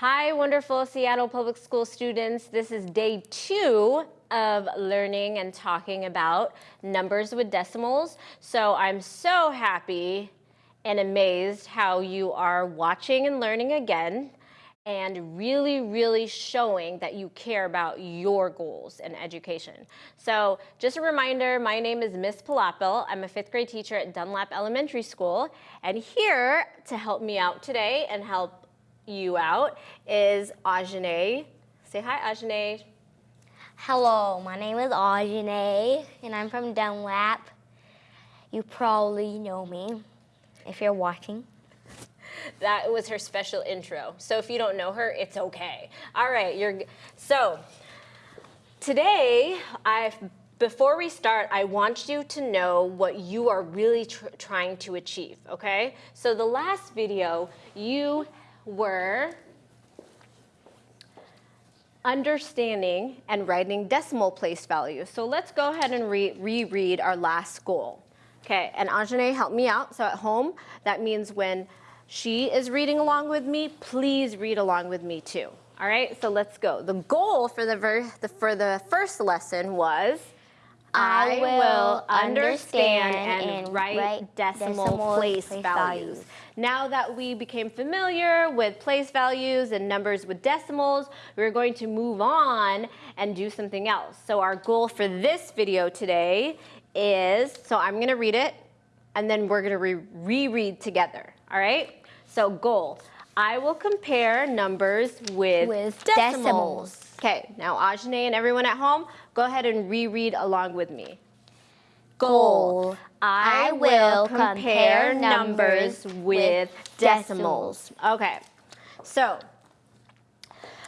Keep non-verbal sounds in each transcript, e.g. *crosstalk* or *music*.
Hi, wonderful Seattle Public School students. This is day two of learning and talking about numbers with decimals. So I'm so happy and amazed how you are watching and learning again and really, really showing that you care about your goals in education. So just a reminder, my name is Miss Palapil. I'm a fifth grade teacher at Dunlap Elementary School. And here to help me out today and help you out is Ajane. Say hi, Ajane. Hello, my name is Ajane, and I'm from Dunlap. You probably know me if you're watching. *laughs* That was her special intro. So if you don't know her, it's okay. All right, you're so today I before we start, I want you to know what you are really tr trying to achieve, okay? So the last video, you were understanding and writing decimal place values. So let's go ahead and re reread our last goal. Okay, and Ajane, help me out. So at home, that means when she is reading along with me, please read along with me too. All right, so let's go. The goal for the for the first lesson was I will understand and write, decimal, place, values. Now that we became familiar with place values and numbers with decimals, we're going to move on and do something else. So our goal for this video today is, so I'm gonna read it, and then we're gonna re reread together, all right? So goal, I will compare numbers with, with decimals. decimals. Okay, now Ajane and everyone at home, go ahead and reread along with me. Goal. I will compare numbers with decimals. Okay, so,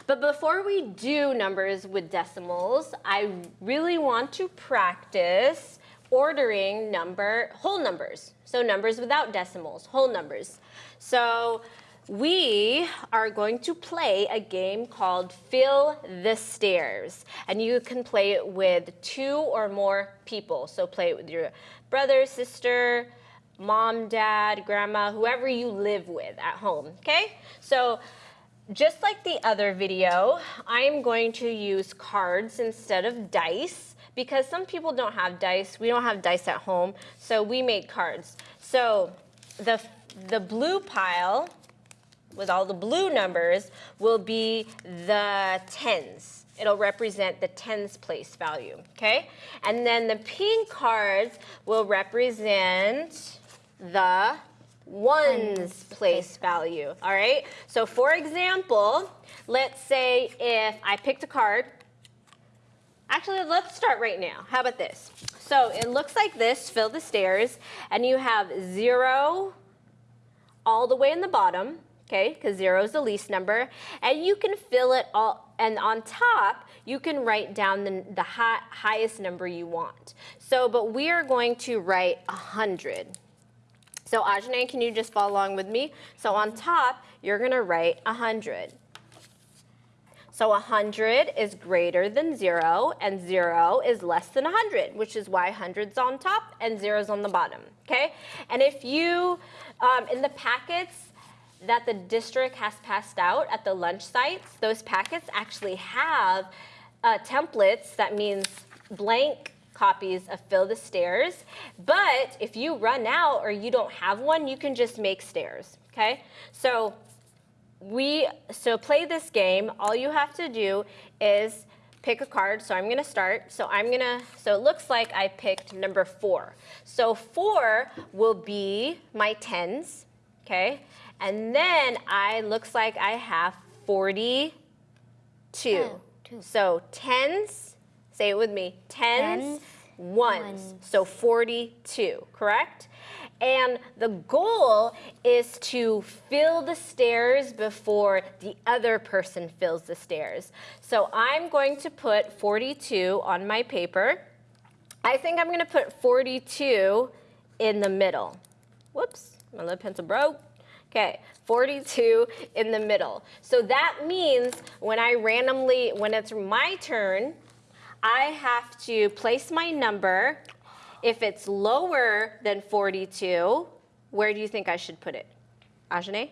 but before we do numbers with decimals, I really want to practice ordering number, whole numbers. So numbers without decimals, whole numbers. So we are going to play a game called Fill the Stairs. And you can play it with two or more people. So play it with your brother, sister, mom, dad, grandma, whoever you live with at home, okay? So just like the other video, I am going to use cards instead of dice because some people don't have dice. We don't have dice at home, so we make cards. So the, the blue pile with all the blue numbers will be the tens. It'll represent the tens place value, okay? And then the pink cards will represent the ones place value, all right? So for example, let's say if I picked a card, actually let's start right now. How about this? So it looks like this, fill the stairs, and you have zero all the way in the bottom, okay, because zero is the least number. And you can fill it all, and on top, you can write down the, the high, highest number you want. So, but we are going to write 100. So Ajane, can you just follow along with me? So on top, you're gonna write 100. So 100 is greater than 0, and 0 is less than 100, which is why 100's on top and 0's on the bottom, okay? And if you, um, in the packets, that the district has passed out at the lunch sites, those packets actually have uh, templates, that means blank copies of Fill the Stairs. But if you run out or you don't have one, you can just make stairs, okay? So we, so play this game, all you have to do is pick a card. So I'm gonna start. So I'm gonna, so it looks like I picked number four. So four will be my tens, okay? And then I, looks like I have 42. Oh, so tens, say it with me, tens, tens ones. ones. So 42, correct? And the goal is to fill the stairs before the other person fills the stairs. So I'm going to put 42 on my paper. I think I'm gonna put 42 in the middle. Whoops, my lead pencil broke. Okay, 42 in the middle. So that means when I randomly, when it's my turn, I have to place my number. If it's lower than 42, where do you think I should put it? Ajane?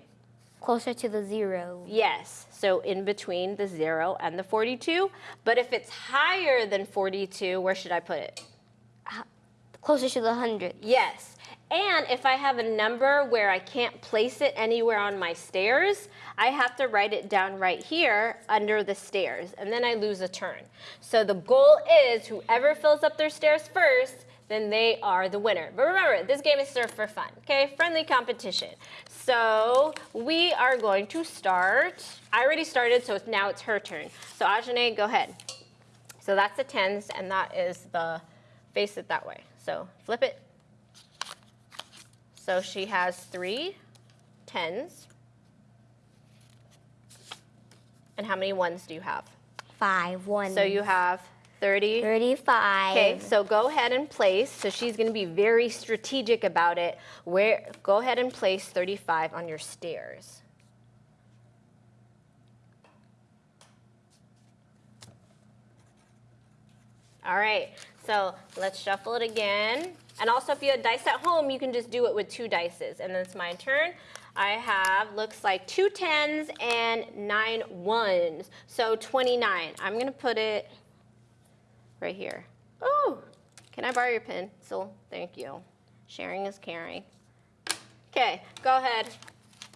Closer to the zero. Yes. so in between the 0 and the 42. But if it's higher than 42, where should I put it? Closer to the hundred. Yes. And if I have a number where I can't place it anywhere on my stairs, I have to write it down right here under the stairs, and then I lose a turn. So the goal is whoever fills up their stairs first, then they are the winner. But remember, this game is served for fun, okay? Friendly competition. So we are going to start. I already started, so now it's her turn. So Ajane, go ahead. So that's the tens, and that is the, face it that way. So flip it. So she has three tens. And how many ones do you have? Five ones. So you have 30. Thirty-five. Okay, so go ahead and place. So she's going to be very strategic about it. Where go ahead and place 35 on your stairs. All right, so let's shuffle it again. And also, if you have dice at home, you can just do it with two dices. And then it's my turn. I have, looks like two tens and nine ones. So 29. I'm going to put it right here. Oh, can I borrow your pencil? Thank you. Sharing is caring. Okay, go ahead.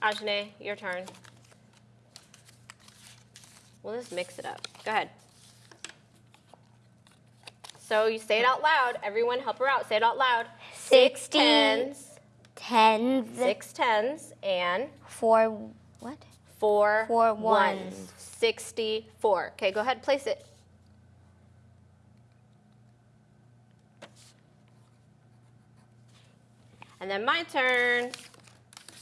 Ajane, your turn. We'll just mix it up. Go ahead. So you say it out loud. Everyone help her out. Say it out loud. Six Sixty. tens, Tens. six tens, and Four. What? four, Four ones. ones. 64. Okay, go ahead, place it. And then my turn.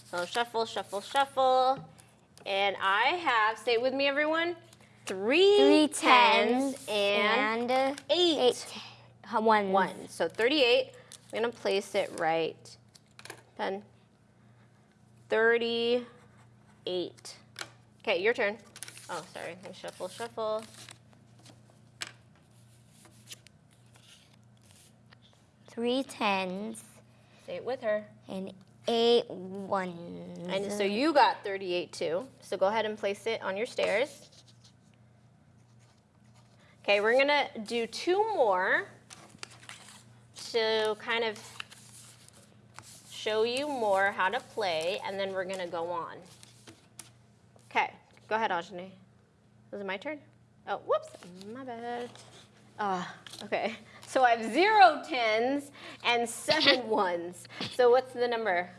So shuffle, shuffle, shuffle. And I have, say it with me, everyone. Three, Three tens tens and, and eight, eight ones. ones. So 38. I'm going to place it right. 10. 38. Okay, your turn. Oh, sorry. Shuffle, shuffle. Three tens Say it with her. and eight ones. And so you got 38 too. So go ahead and place it on your stairs. Okay, we're gonna do two more to kind of show you more how to play, and then we're gonna go on. Okay, go ahead, Ajani. Was it my turn? Oh, whoops, my bad. Ah, okay. So I have zero tens and seven *laughs* ones. So what's the number?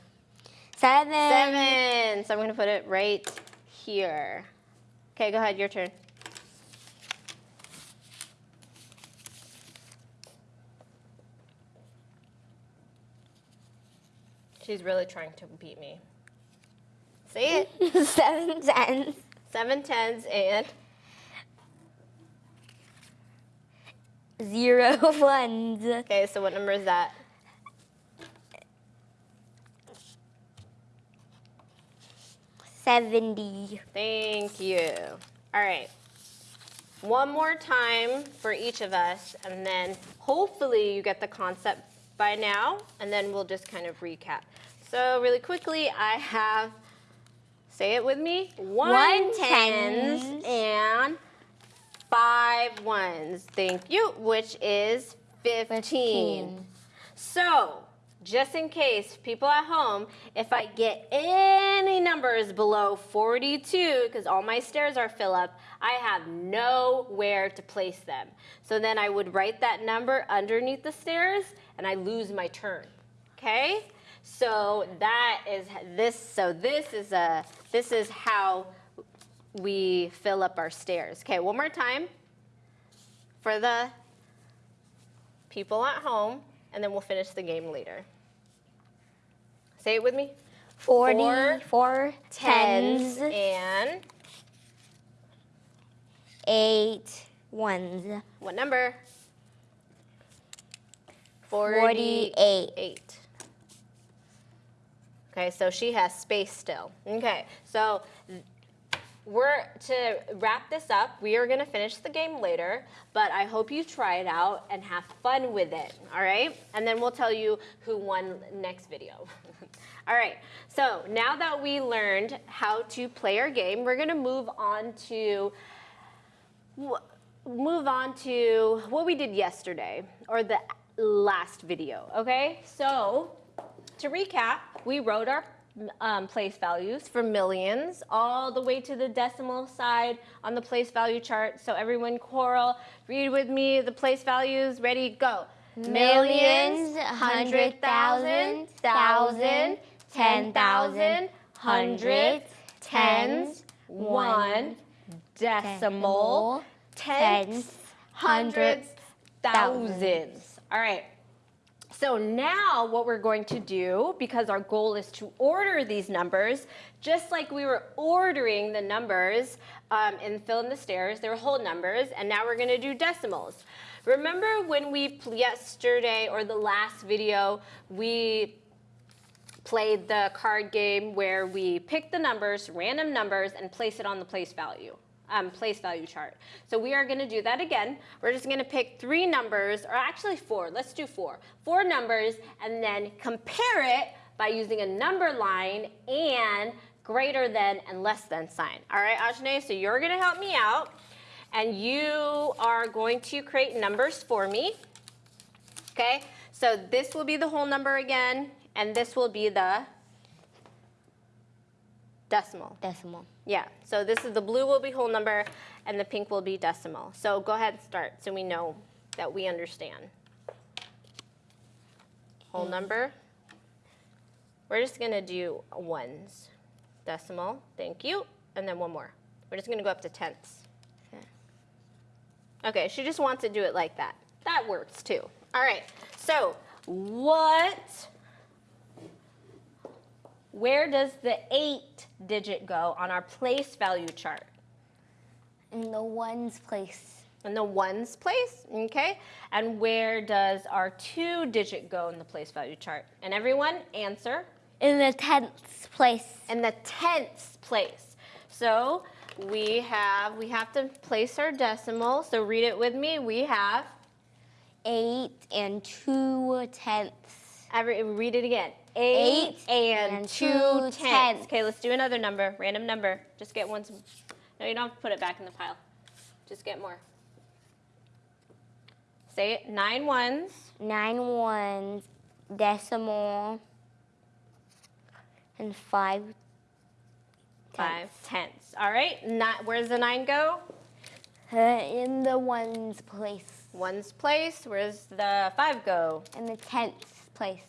Seven. Seven. So I'm gonna put it right here. Okay, go ahead, your turn. She's really trying to beat me. Say it. *laughs* Seven tens. Seven tens and Zero *laughs* ones. okay. So what number is that? Seventy. Thank you. All right. One more time for each of us, and then hopefully you get the concept by now, and then we'll just kind of recap. So really quickly, I have, say it with me, one, One tens tens. and five ones. Thank you, which is 15. Fifteen. So, just in case, people at home, if I get any numbers below 42, because all my stairs are fill up, I have nowhere to place them. So then I would write that number underneath the stairs, and I lose my turn. Okay? So that is this. So this is a this is how we fill up our stairs. Okay, one more time for the people at home, and then we'll finish the game later. Say it with me. Forty. Four Four Tens tens. and Eight ones. what number? Forty-eight. Eight. Okay, so she has space still. Okay, so we're to wrap this up. We are gonna finish the game later, but I hope you try it out and have fun with it. All right, and then we'll tell you who won next video. *laughs* All right, so now that we learned how to play our game, we're gonna move on to move on to what we did yesterday or the last video. Okay, so to recap, we wrote our um, place values for millions all the way to the decimal side on the place value chart. So everyone, Coral, read with me the place values. Ready, go. Millions, hundred thousand, thousand, ten thousand, hundreds, tens, one, decimal, tens, hundreds, thousands. All right. So now what we're going to do, because our goal is to order these numbers, just like we were ordering the numbers um, in Fill in the Stairs, they were whole numbers, and now we're gonna do decimals. Remember when we, yesterday or the last video, we played the card game where we pick the numbers, random numbers, and place it on the place value, um, place value chart. So we are gonna do that again. We're just gonna pick three numbers, or actually four, let's do four. Four numbers, and then compare it by using a number line and greater than and less than sign. All right, Ajane, so you're gonna help me out, and you are going to create numbers for me. Okay, so this will be the whole number again, and this will be the decimal. decimal. Yeah, so this is the blue will be whole number, and the pink will be decimal. So go ahead and start so we know that we understand. Whole number. We're just gonna do ones. Decimal, thank you, and then one more. We're just gonna go up to tenths. Hmm. Okay, she just wants to do it like that. That works too. All right, so what, where does the eight digit go on our place value chart? In the ones place. In the ones place, okay? And where does our two digit go in the place value chart? And everyone answer. In the tenth place. In the tenths place. So we have, we have to place our decimal. So read it with me. We have, Eight and two tenths. every, read it again. Eight, Eight and, and two, two tenths. tenths. Okay, let's do another number, random number. Just get one. No, you don't have to put it back in the pile. Just get more. Say it, nine ones. Nine ones, decimal, and five Five tenths. All right. Not, where's the nine go? Uh, in the ones place. Ones place. Where's the five go? In the tenth place.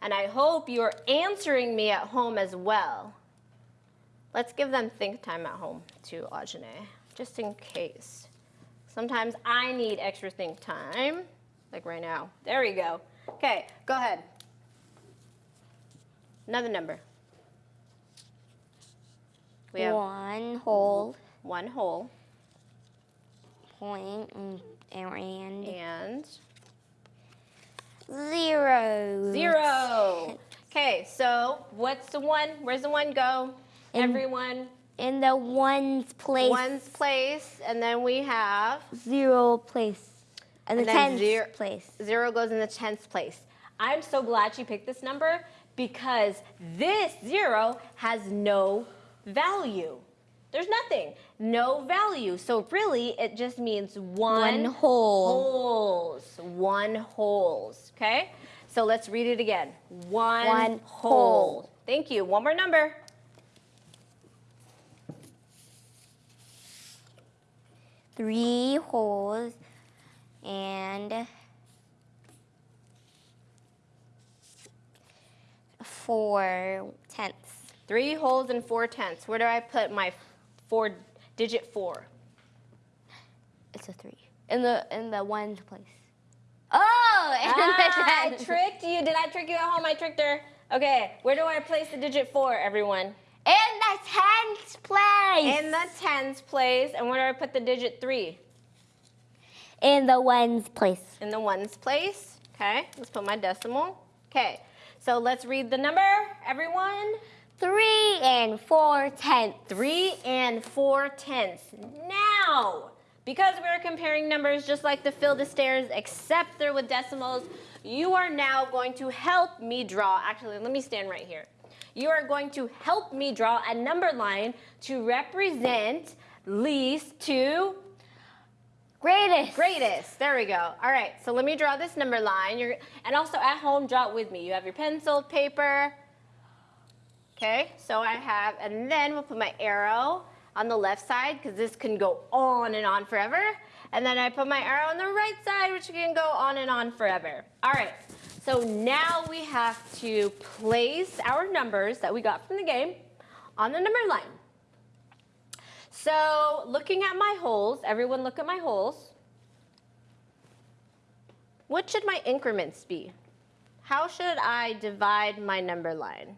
And I hope you're answering me at home as well. Let's give them think time at home too, Ajane, just in case. Sometimes I need extra think time, like right now. There we go. Okay, go ahead. Another number. We have One whole one whole point and, and and zero. Zero. Okay, so what's the one? Where's the one go? In- Everyone, In the ones place. one's place, and then we have Zero place. And, And the tenth zero- place. zero goes in the tenth place. I'm so glad she picked this number because this zero has no value. There's nothing, no value. So really, it just means one, One whole. wholes, one wholes. Okay, so let's read it again. One, One whole. whole. Thank you. One more number. Three wholes and four tenths. Three wholes and four tenths. Where do I put my four digit four? It's a three. In the in the ones place. Oh, *laughs* in Ah, I tricked you. Did I trick you at home? I tricked her. Okay, where do I place the digit four, everyone? In the tens place. In the tens place. And where do I put the digit three? in the ones place. In the ones place. Okay, let's put my decimal. Okay, so let's read the number, everyone. Three and four tenths. Three and four tenths. Now, because we're comparing numbers just like the fill the stairs, except they're with decimals, you are now going to help me draw. Actually, let me stand right here. you are going to help me draw a number line to represent least to Greatest. greatest. There we go. All right, so let me draw this number line. You're, and also at home, draw it with me. You have your pencil, paper. Okay, so I have, and then we'll put my arrow on the left side because this can go on and on forever. And then I put my arrow on the right side, which can go on and on forever. All right, so now we have to place our numbers that we got from the game on the number line. So looking at my wholes, everyone look at my wholes. What should my increments be? How should I divide my number line?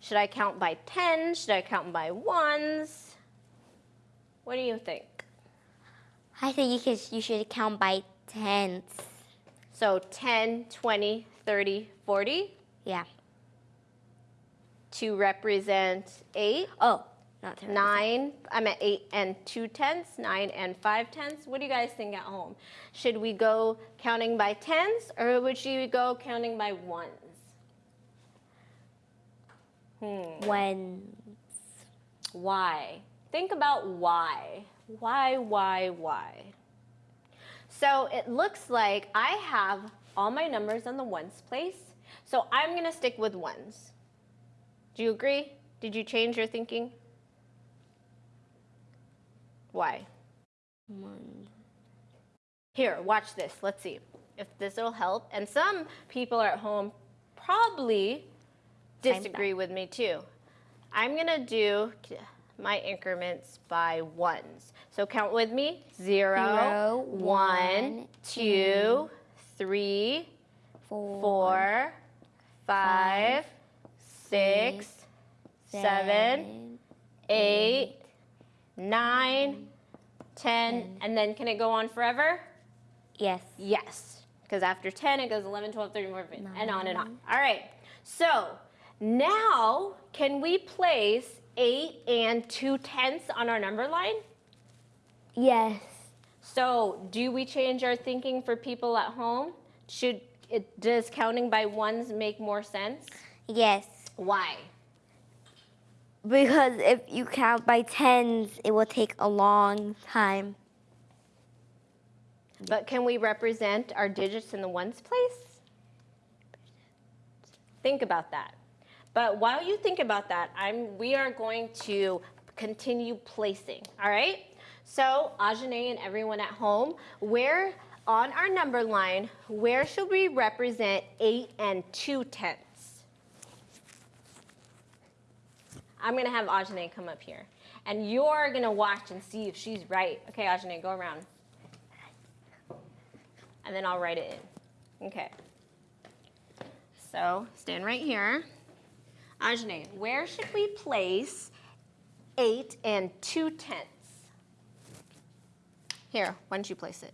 Should I count by 10? Should I count by ones? What do you think? I think you, could, you should count by tens. So 10, 20, 30, 40 Yeah. to represent 8, Oh, not tens. 9, I'm at 8 and 2 tenths, 9 and 5 tenths. What do you guys think at home? Should we go counting by tens or would you go counting by ones? Hmm. When. Why? Think about why. Why, why, why? So it looks like I have all my numbers on the ones place. So I'm going to stick with ones. Do you agree? Did you change your thinking? Why? One. Here, watch this. Let's see if this will help. And some people are at home probably disagree with me too. I'm gonna do my increments by ones. So count with me. Zero, Zero, one, one, two, three, Four. four, five, six, seven, eight, nine, ten, and then can it go on forever? Yes. Yes, because after 10, it goes 11, 12, 13, 14, and on and on. All right, so now can we place 8 and 2 tenths on our number line? Yes. So do we change our thinking for people at home? Should it, does counting by ones make more sense? Yes. Why? Because if you count by tens, it will take a long time. But can we represent our digits in the ones place? Think about that. But while you think about that, I'm, we are going to continue placing, all right? So Ajane and everyone at home, where on our number line, where should we represent 8 and 2 tenths? I'm gonna have Ajane come up here. And you're gonna watch and see if she's right. Okay, Ajane, go around and then I'll write it in. Okay. So stand right here. Ajane, where should we place 8 and 2 tenths? Here, why don't you place it?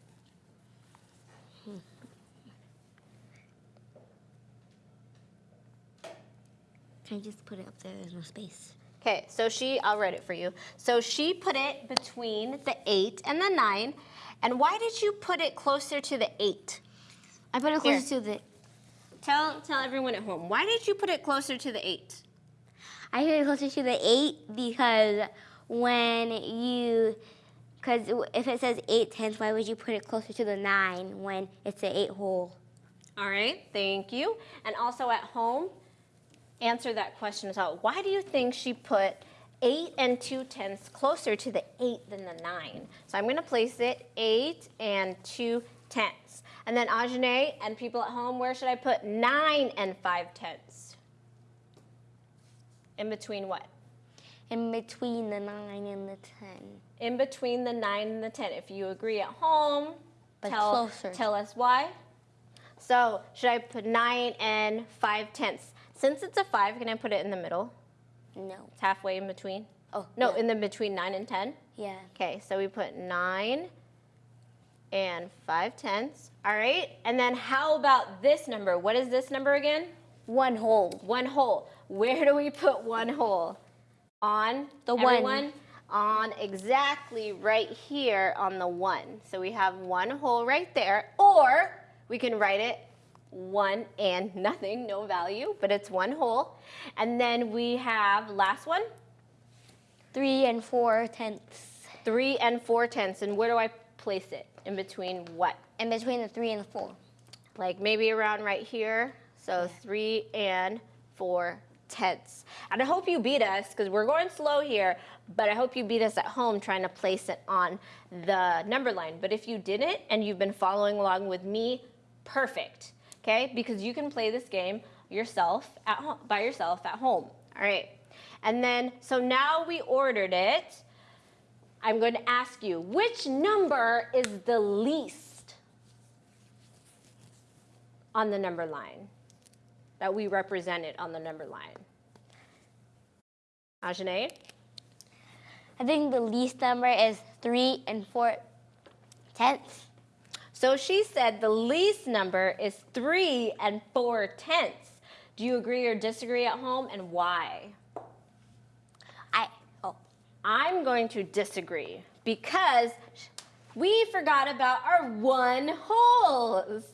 Can I just put it up there? There's no space. Okay, so she, I'll write it for you. So she put it between the 8 and the 9. And why did you put it closer to the 8? I put it Here. closer to the. Tell, tell everyone at home, why did you put it closer to the 8? I put it closer to the eight because when you, because if it says eight tenths, why would you put it closer to the nine when it's an eight whole? All right, thank you. And also at home, answer that question as well. Why do you think she put 8 and 2 tenths closer to the 8 than the 9? So I'm going to place it 8 and 2 tenths. And then Ajane and people at home, where should I put 9 and 5 tenths? In between what? In between the nine and the ten. In between the 9 and the 10. If you agree at home, But tell, closer. tell us why. So should I put 9 and 5 tenths? Since it's a 5, can I put it in the middle? No. It's halfway in between. Oh No, in the between 9 and 10. yeah. Okay, so we put 9 and 5 tenths. All right, and then how about this number? What is this number again? One whole. One whole. Where do we put one whole? On The one. On exactly right here on the one. So we have one whole right there, or we can write it one and *laughs* nothing, no value, but it's one whole. And then we have last one, Three and four tenths. three and four tenths. And where do I place it? In between what? In between the three and the four. Like maybe around right here. So three and four tenths. And I hope you beat us because we're going slow here, but I hope you beat us at home trying to place it on the number line. But if you didn't and you've been following along with me, perfect. Okay? Because you can play this game yourself at home, by yourself at home. All right. And then, so now we ordered it. I'm going to ask you, which number is the least on the number line that we represented on the number line? Ajane? I think the least number is three and four tenths. So she said the least number is three and four tenths. Do you agree or disagree at home and why? I oh I'm going to disagree because we forgot about our one wholes.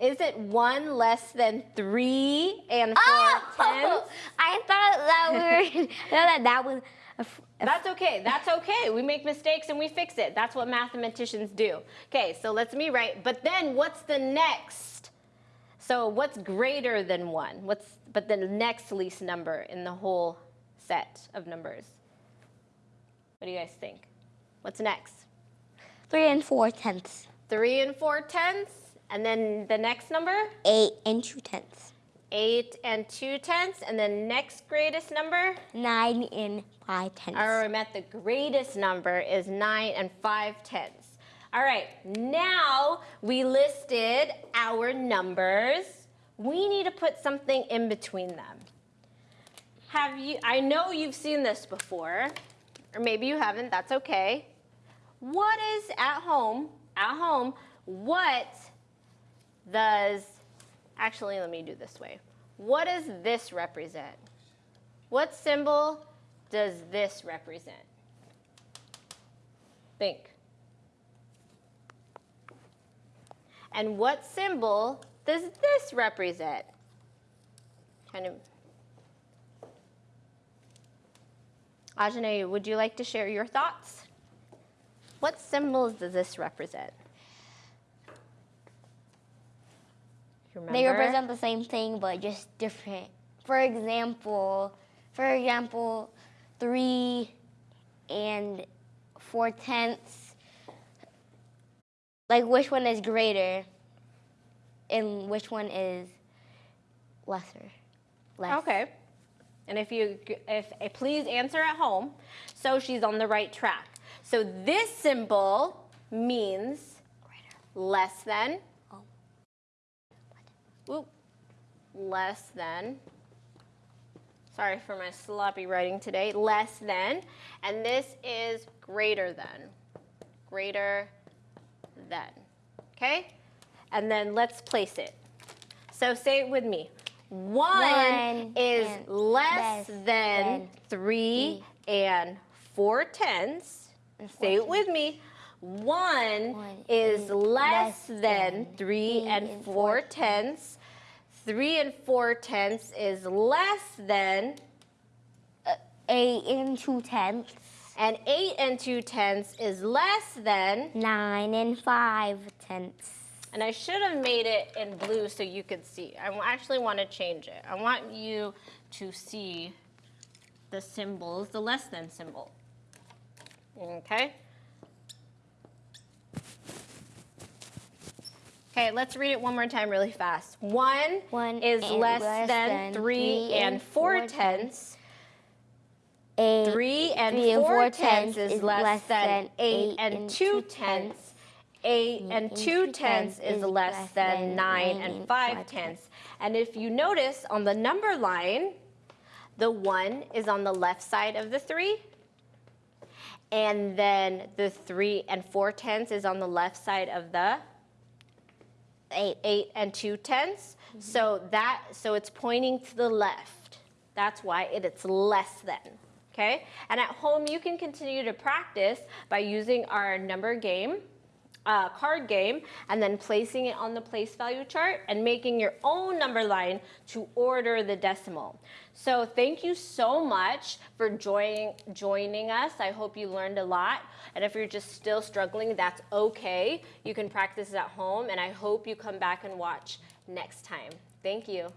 Is it one less than three and four oh, tenths? oh! *laughs* I thought that we were *laughs* that that was a, f- a f- That's okay. That's okay. We make mistakes and we fix it. That's what mathematicians do. Okay, so let's me write. But then what's the next? So what's greater than one? What's but the next least number in the whole set of numbers? What do you guys think? What's next? three and four tenths. Three and four tenths, and then the next number, Eight and two tenths. Eight and two tenths, and the next greatest number. Nine and five tenths. All right, Matt, the greatest number is nine and five tenths. All right, now we listed our numbers. We need to put something in between them. Have you, I know you've seen this before, or maybe you haven't, that's okay. What is at home, at home, what does, actually, let me do this way. What does this represent? What symbol does this represent? Think. And what symbol does this represent? Kind of. Ajane, would you like to share your thoughts? What symbols does this represent? You They represent the same thing but just different. For example, for example, three and four tenths. Like which one is greater and which one is lesser? Less. Okay. And if you, if please answer at home, so she's on the right track. So this symbol means less than. Oh. Oop. Less than. Sorry for my sloppy writing today. Less than. And this is greater than. Greater than. Okay? And then let's place it. So say it with me. One, One is less less than, than three and four tenths. And four Say it tenths. with me. One, One is less less than than three three and four tenths. Three and four tenths is less than, uh, Eight and two tenths. and eight and two tenths is less than, Nine and five tenths. and I should have made it in blue so you could see. I actually want to change it. I want you to see the symbols, the less than symbol. Okay? Okay, let's read it one more time really fast. One, One is less, less than, than three three and four four tenths. Eight. Three and three and four tenths tenths is less than eight and two tenths. Eight and two tenths is less than nine and five tenths. And if you notice on the number line, the one is on the left side of the three. And then the three and four tenths is on the left side of the eight, eight and two tenths. Mm-hmm. So that so it's pointing to the left. That's why it, it's less than. Okay? And at home you can continue to practice by using our number game uh, card game and then placing it on the place value chart and making your own number line to order the decimal. So thank you so much for joining joining us. I hope you learned a lot. And if you're just still struggling, that's okay. You can practice at home and I hope you come back and watch next time. Thank you.